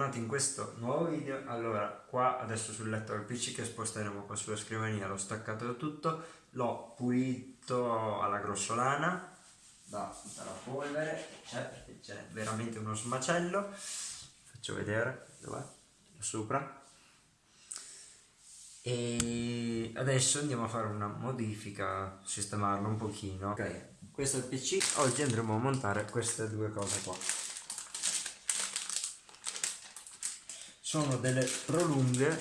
bentornati in questo nuovo video. Allora, qua adesso sul letto del PC che sposteremo qua sulla scrivania, l'ho staccato tutto, l'ho pulito alla grossolana da tutta la polvere, c'è c'è veramente uno smacello. Faccio vedere dov'è? Sopra. E adesso andiamo a fare una modifica, sistemarlo un pochino. Ok, questo è il PC, oggi andremo a montare queste due cose qua. Sono delle prolunghe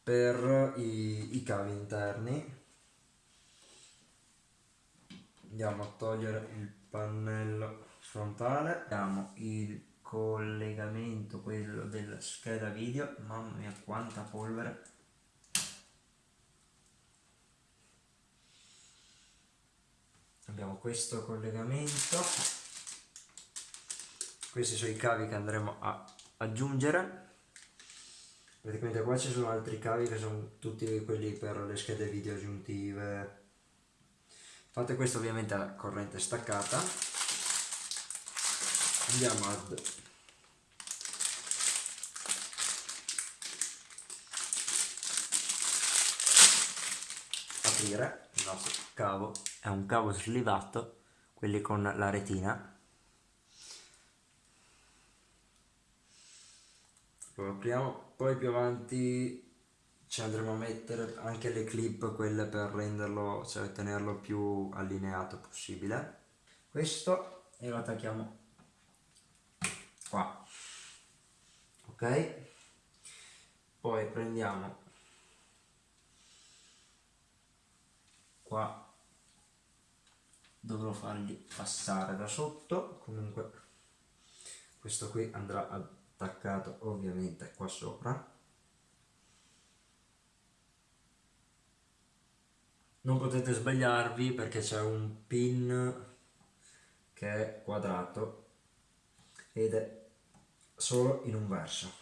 per i, i cavi interni. Andiamo a togliere il pannello frontale abbiamo il collegamento quello della scheda video. Mamma mia quanta polvere. Abbiamo questo collegamento. Questi sono i cavi che andremo a aggiungere praticamente qua ci sono altri cavi che sono tutti quelli per le schede video aggiuntive. Fate questo ovviamente a corrente staccata. Andiamo ad aprire il nostro cavo. È un cavo slivato quelli con la retina apriamo poi più avanti ci andremo a mettere anche le clip quelle per renderlo cioè tenerlo più allineato possibile. Questo e lo attacchiamo qua. Ok? Poi prendiamo qua. Dovrò fargli passare da sotto. Comunque questo qui andrà a attaccato ovviamente qua sopra. Non potete sbagliarvi perché c'è un pin che è quadrato ed è solo in un verso.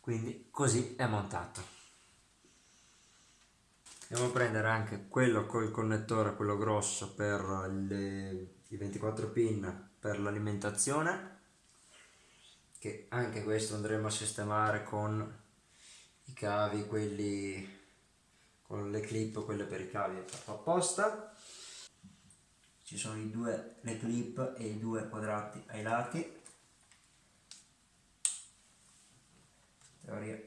Quindi così è montato. Andiamo a prendere anche quello col connettore quello grosso per le, i 24 pin per l'alimentazione che anche questo andremo a sistemare con i cavi quelli con le clip quelle per i cavi apposta. Ci sono i due le clip e i due quadrati ai lati. Teoria.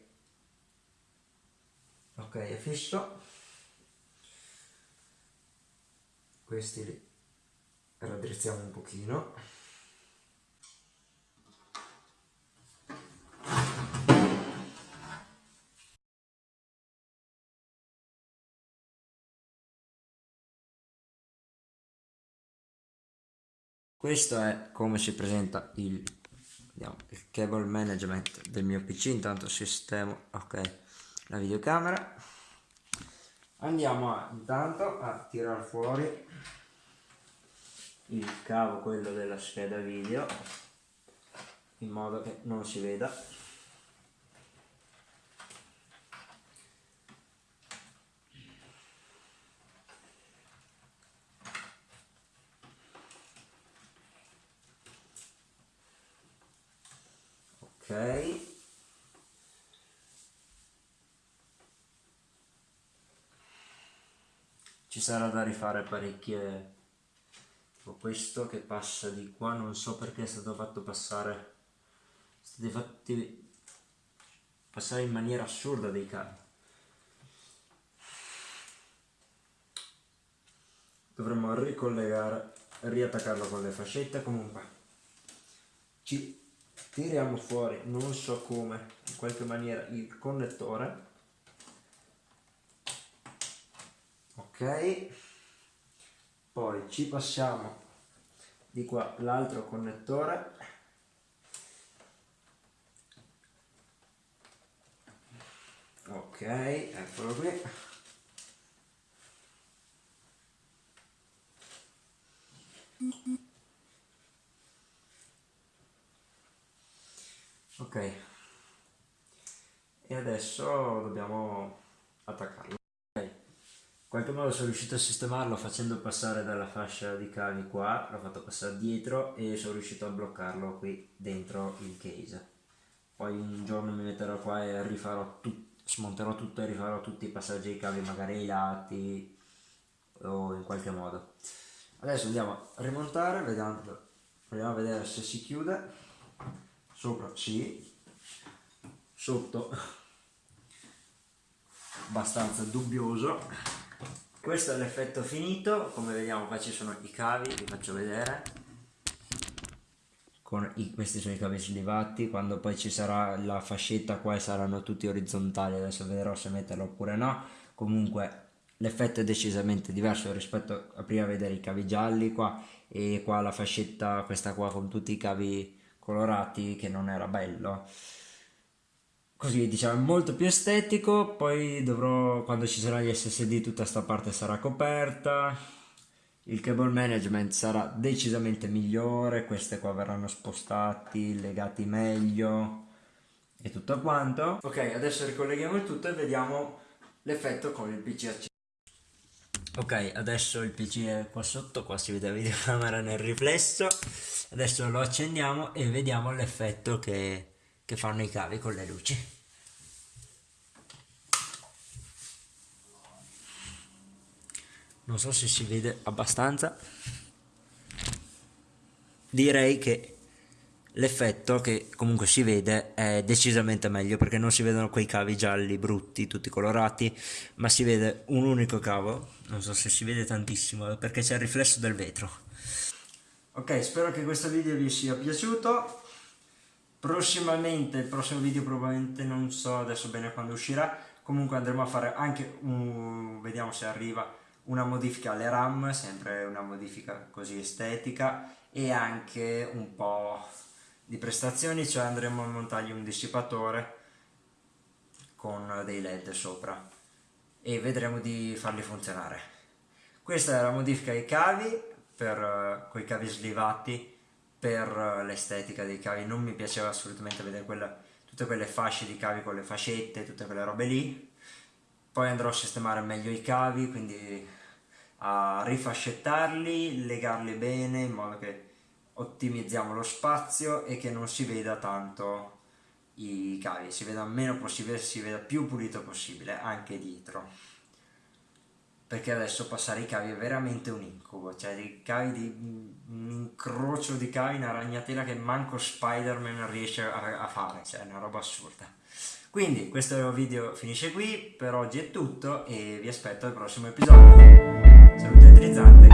Ok è fisso. Questi li raddrizziamo un pochino questo è come si presenta il, vediamo, il cable management del mio pc intanto sistemo ok la videocamera. Andiamo a, intanto a tirare fuori il cavo quello della scheda video in modo che non si veda ok. Ci sarà da rifare parecchie tipo questo che passa di qua non so perché è stato fatto passare state fatti passare in maniera assurda dei cavi dovremmo ricollegare riattaccarlo con le fascette comunque. Ci tiriamo fuori non so come in qualche maniera il connettore. Ok. Poi ci passiamo di qua l'altro connettore. Ok eccolo qui ok. E adesso dobbiamo attaccarlo. Ok. In qualche modo sono riuscito a sistemarlo facendo passare dalla fascia di cavi qua l'ho fatto passare dietro e sono riuscito a bloccarlo qui dentro il case. Poi un giorno mi metterò qua e rifarò tutto, smonterò tutto e rifarò tutti i passaggi dei cavi magari ai lati o in qualche modo. Adesso andiamo a rimontare, vediamo, proviamo a vedere se si chiude, sopra sì, sotto. Abbastanza dubbioso. Questo è l'effetto finito, come vediamo qua ci sono i cavi, vi faccio vedere. I, questi sono i cavi slivati quando poi ci sarà la fascetta qua saranno tutti orizzontali. Adesso vedrò se metterlo oppure no. Comunque l'effetto è decisamente diverso rispetto a prima vedere i cavi gialli qua e qua la fascetta questa qua con tutti i cavi colorati che non era bello così diciamo molto più estetico poi dovrò quando ci saranno gli ssd tutta questa parte sarà coperta il cable management sarà decisamente migliore, queste qua verranno spostati, legati meglio e tutto quanto. Ok, adesso ricolleghiamo il tutto e vediamo l'effetto con il PC acceso. Ok, adesso il PC è qua sotto, qua si vede la videocamera nel riflesso. Adesso lo accendiamo e vediamo l'effetto che, che fanno i cavi con le luci. non so se si vede abbastanza direi che l'effetto che comunque si vede è decisamente meglio perché non si vedono quei cavi gialli brutti tutti colorati ma si vede un unico cavo. Non so se si vede tantissimo perché c'è il riflesso del vetro. Ok spero che questo video vi sia piaciuto. Prossimamente il prossimo video probabilmente non so adesso bene quando uscirà. Comunque andremo a fare anche un vediamo se arriva una modifica alle RAM, sempre una modifica così estetica e anche un po' di prestazioni, cioè andremo a montargli un dissipatore con dei led sopra e vedremo di farli funzionare. Questa è la modifica ai cavi, per, con i cavi slivati per l'estetica dei cavi, non mi piaceva assolutamente vedere quella, tutte quelle fasce di cavi con le fascette, tutte quelle robe lì, poi andrò a sistemare meglio i cavi, quindi a rifascettarli, legarli bene in modo che ottimizziamo lo spazio e che non si veda tanto i cavi, si veda meno possibile, si veda più pulito possibile anche dietro. Perché adesso passare i cavi è veramente un incubo, cioè dei cavi di un incrocio di cavi, una ragnatela che manco Spider-Man riesce a, a, fare, cioè è una roba assurda. Quindi questo video finisce qui, per oggi è tutto e vi aspetto al prossimo episodio. Salute Trizzante